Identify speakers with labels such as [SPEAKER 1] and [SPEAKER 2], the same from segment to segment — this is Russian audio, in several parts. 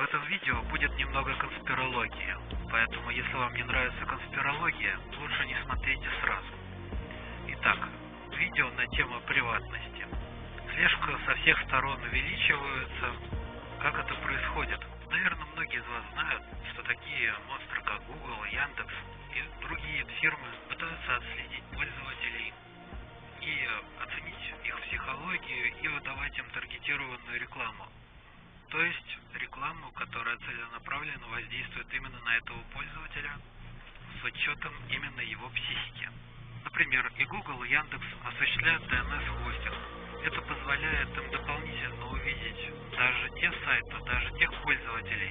[SPEAKER 1] В этом видео будет немного конспирологии, поэтому если вам не нравится конспирология, лучше не смотрите сразу. Итак, видео на тему приватности. Слежка со всех сторон увеличивается. Как это происходит? Наверное, многие из вас знают, что такие монстры, как Google, Яндекс и другие фирмы пытаются отследить пользователей и оценить их психологию и выдавать им таргетированную рекламу. То есть рекламу, которая целенаправленно воздействует именно на этого пользователя с учетом именно его психики. Например, и Google, и Яндекс осуществляют DNS-хостинг. Это позволяет им дополнительно увидеть даже те сайты, даже тех пользователей,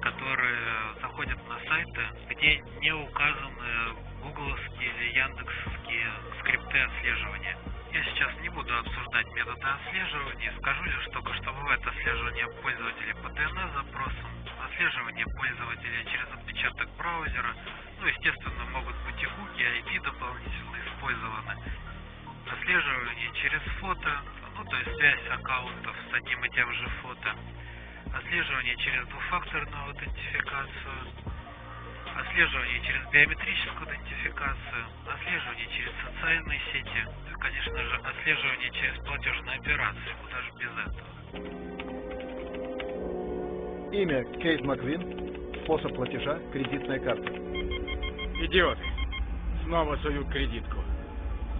[SPEAKER 1] которые заходят на сайты, где не указаны гугловские или яндексовские скрипты отслеживания. Я сейчас не буду обсуждать методы отслеживания, скажу лишь только, что бывает отслеживание пользователей по DNS-запросам, отслеживание пользователя через отпечаток браузера, ну, естественно, могут быть и хуки, IP дополнительно использованы, отслеживание через фото, ну, то есть связь аккаунтов с одним и тем же фото, отслеживание через двухфакторную аутентификацию, отслеживание через биометрическую идентификацию, социальные сети, ну и, конечно же, отслеживание через платежные операции, куда же без этого.
[SPEAKER 2] Имя Кейт Маквин, способ платежа, кредитная карта.
[SPEAKER 3] Идиоты. Снова суют кредитку.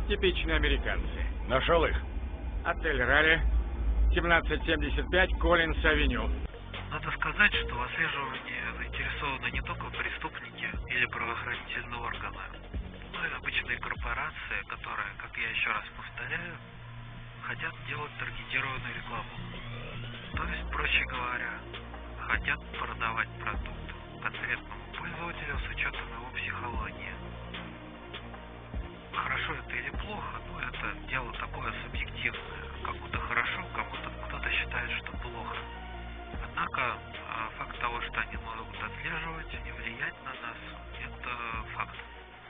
[SPEAKER 3] Типичные американцы.
[SPEAKER 4] Нашел их.
[SPEAKER 3] Отель Ралли, 1775, Коллинс Авеню.
[SPEAKER 1] Надо сказать, что в отслеживании заинтересованы не только преступники или правоохранительные органы, но и обычные корпорации, которые, как я еще раз повторяю, хотят делать таргетированную рекламу. То есть, проще говоря, хотят продавать продукт конкретному пользователю с учетом его психологии. Хорошо это или плохо, ну это дело такое субъективное. Кому-то хорошо, кому-то кто-то считает, что плохо. Однако а, факт того, что они могут отслеживать и влиять на нас, это факт.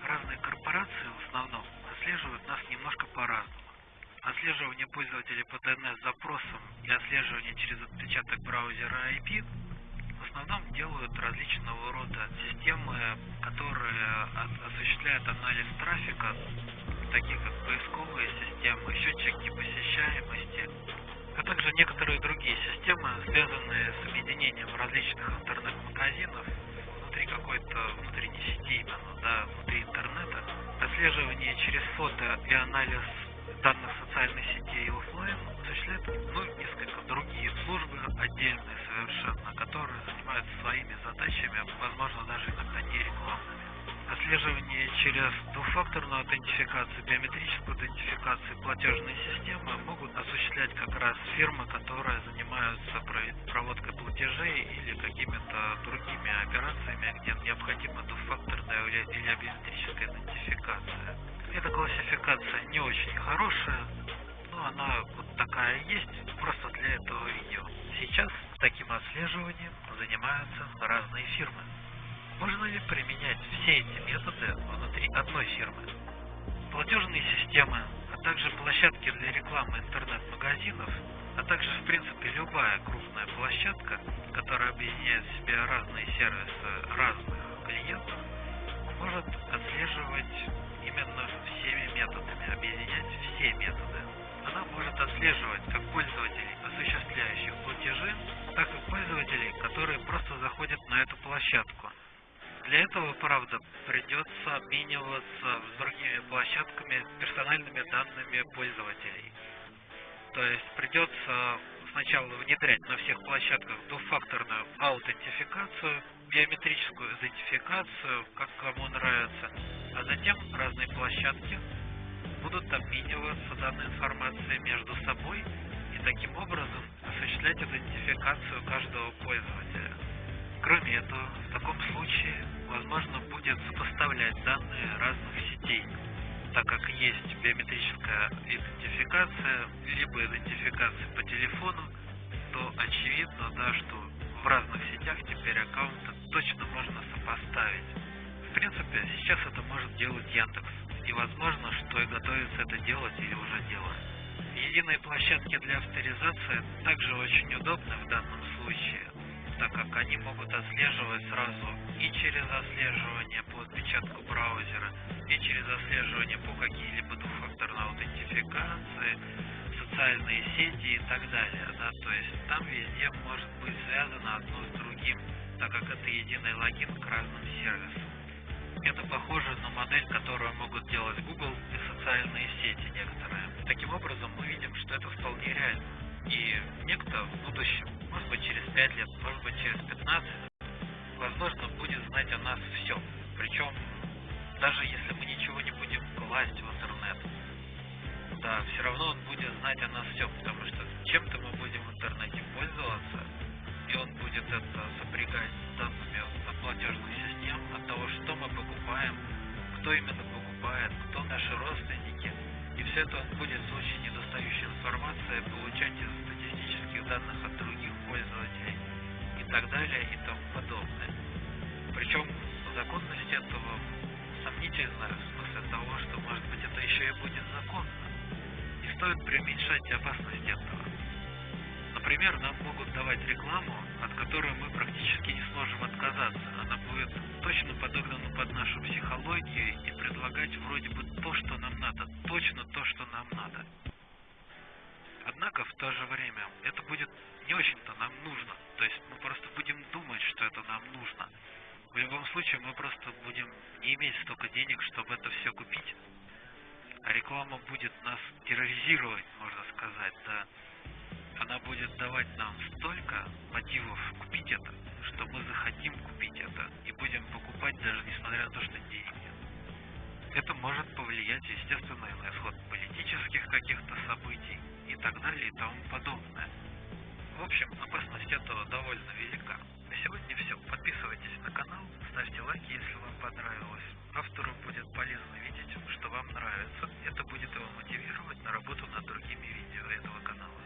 [SPEAKER 1] Разные корпорации в основном отслеживают нас немножко по-разному. Отслеживание пользователей по DNS-запросам и отслеживание через отпечаток браузера IP в основном делают различного рода системы, которые осуществляют анализ трафика, такие как поисковые системы, счетчики посещаемости, а также некоторые другие системы, связанные с объединением различных интернет-магазинов внутри какой-то внутренней сети именно, да, внутри интернета, отслеживание через фото и анализ данных социальной сети и офлайн осуществляют ну, несколько другие службы, отдельные совершенно, которые занимаются своими задачами, возможно, даже иногда не рекламными. Отслеживание через двухфакторную аутентификацию, биометрическую идентификацию, платежные системы могут осуществлять как раз фирмы, которые занимаются проводкой платежей или какими-то другими операциями, где необходима двухфакторная или биометрическая идентификация. Эта классификация не очень хорошая, но она вот такая есть, просто для этого видео. Сейчас таким отслеживанием занимаются разные фирмы. Можно ли применять все эти методы внутри одной фирмы? Платежные системы, а также площадки для рекламы интернет-магазинов, а также, в принципе, любая крупная площадка, которая объединяет в себе разные сервисы разных клиентов, может отслеживать именно всеми методами, объединять все методы. Она может отслеживать как пользователей, осуществляющих платежи, так и пользователей, которые просто заходят на эту площадку. Для этого, правда, придется обмениваться с другими площадками персональными данными пользователей. То есть придется сначала внедрять на всех площадках двухфакторную аутентификацию, биометрическую идентификацию, как кому нравится, а затем разные площадки будут обмениваться данной информацией между собой и таким образом осуществлять идентификацию каждого пользователя. Кроме этого, в случае возможно будет сопоставлять данные разных сетей, так как есть биометрическая идентификация, либо идентификация по телефону, то очевидно, да, что в разных сетях теперь аккаунты точно можно сопоставить. В принципе, сейчас это может делать Яндекс, и возможно, что и готовится это делать или уже делает. Единые площадки для авторизации также очень удобны в данном случае, так как они могут отслеживать сразу и через отслеживание по отпечатку браузера, и через отслеживание по какие-либо двухфакторной аутентификации, социальные сети и так далее. Да? То есть там везде может быть связано одно с другим, так как это единый логин к разным сервисам. Это похоже на модель, которую могут делать Google и социальные сети некоторые. Таким образом, мы видим, что это вполне реально. И некто в будущем, может быть через 5 лет, может быть через 15, возможно, будет знать о нас все. Причем, даже если мы ничего не будем класть в интернет, да, все равно он будет знать о нас все, потому что чем-то мы будем в интернете пользоваться, и он будет это сопрягать с данными платежных систем, от того, что мы покупаем, кто именно покупает, кто наши родственники. И все это он будет очень недостающей информацией получать из статистических данных от других пользователей и так далее и тому подобное. Причем законность этого сомнительная в смысле того, что может быть это еще и будет законно. Не стоит преуменьшать опасность этого. Например, нам могут давать рекламу, от которой мы практически не сможем отказаться. Она будет точно подогнана под нашу психологию и предлагать вроде бы то, что нам надо, точно то, что нам надо. Однако в то же время это будет не очень-то нам нужно. То есть мы просто будем думать, что это нам нужно. В любом случае мы просто будем не иметь столько денег, чтобы это все купить. А реклама будет нас терроризировать, можно сказать, да она будет давать нам столько мотивов купить это, что мы захотим купить это и будем покупать даже несмотря на то, что денег нет. Это может повлиять, естественно, на исход так далее и тому подобное. В общем, опасность этого довольно велика. На сегодня все. Подписывайтесь на канал, ставьте лайки, если вам понравилось. Автору будет полезно видеть, что вам нравится. Это будет его мотивировать на работу над другими видео этого канала.